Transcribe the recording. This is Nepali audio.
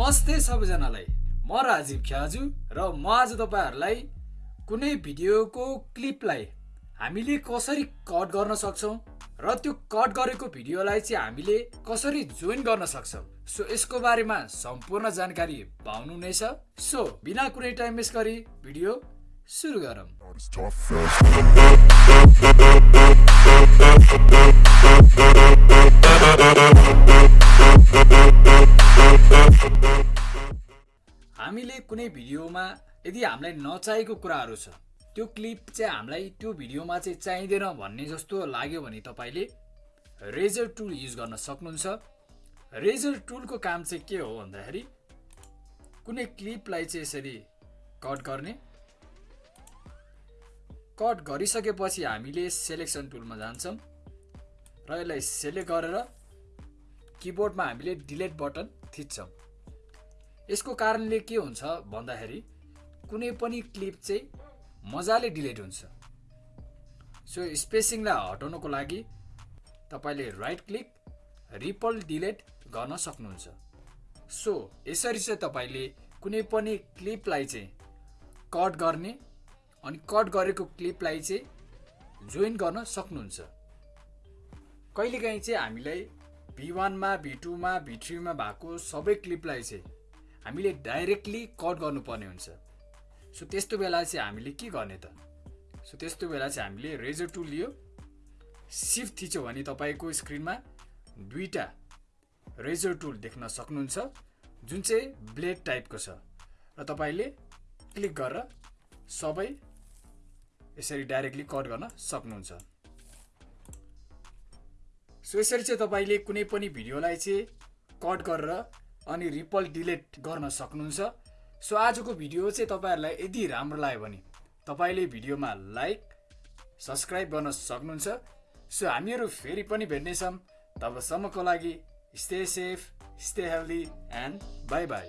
नमस्ते सबैजनालाई। म राजीव ख्याजु र म आज तपाईँहरूलाई कुनै भिडियोको क्लिपलाई हामीले कसरी कट गर्न सक्छौँ र त्यो कट गरेको भिडियोलाई चाहिँ हामीले कसरी जोइन गर्न सक्छौँ। सो यसको बारेमा सम्पूर्ण जानकारी पाउनु नै छ। सो बिना कुनै टाइम वेस्ट गरी भिडियो सुरु गरौँ। हामीले कुनै भिडियोमा यदि हामीलाई नचाहेको कुराहरू छ त्यो क्लिप चाहिँ हामीलाई त्यो भिडियोमा चाहिँ चाहिँदैन भन्ने जस्तो लाग्यो भने तपाईँले रेजर टुल युज गर्न सक्नुहुन्छ। रेजर टुलको काम चाहिँ के हो भन्दाखेरि कुनै क्लिपलाई चाहिँ यसरी कट गर्ने। कट गरिसकेपछि हामीले सेलेक्सन टुलमा जान्छौँ र यसलाई सेलेक्ट गरेर किबोर्डमा हामीले डिलेट बटन थिच्छौँ। यसको कारणले के हुन्छ भन्दाखेरि कुनै पनि क्लिप चाहिँ मजाले डिलिट हुन्छ। सो स्पेसिङलाई हटाउनको लागि तपाईँले राइट क्लिक रिपल डिलेट गर्न सक्नुहुन्छ। सो यसरी चाहिँ तपाईँले कुनै पनि क्लिपलाई चाहिँ कट गर्ने अनि कट गरेको क्लिपलाई चाहिँ जोइन गर्न सक्नुहुन्छ। कहिलेकाहीँ चाहिँ हामीलाई भी वानमा भी टूमा भी थ्रीमा भएको सबै क्लिपलाई चाहिँ हामीले डाइरेक्टली कट गर्नुपर्ने हुन्छ। सो त्यस्तो बेला चाहिँ हामीले के गर्ने त? सो त्यस्तो बेला चाहिँ हामीले रेजर टुल लियो। सिफ्ट थिच्यो भने तपाईँको स्क्रिनमा दुईवटा रेजर टुल देख्न सक्नुहुन्छ जुन चाहिँ ब्लेड टाइपको छ। र तपाईँले क्लिक गरेर सबै यसरी डाइरेक्टली कट गर्न सक्नुहुन्छ। सो यसरी चाहिँ तपाईँले कुनै पनि भिडियोलाई चाहिँ कट गरेर अनि रिपल डिलिट गर्न सक्नुहुन्छ। सो आजको भिडियो चाहिँ तपाईँहरूलाई यदि राम्रो लाग्यो भने तपाईँले भिडियोमा लाइक सब्सक्राइब गर्न सक्नुहुन्छ। सो हामीहरू फेरि पनि भेट्नेछौँ। तबसम्मको लागि stay safe stay healthy and bye bye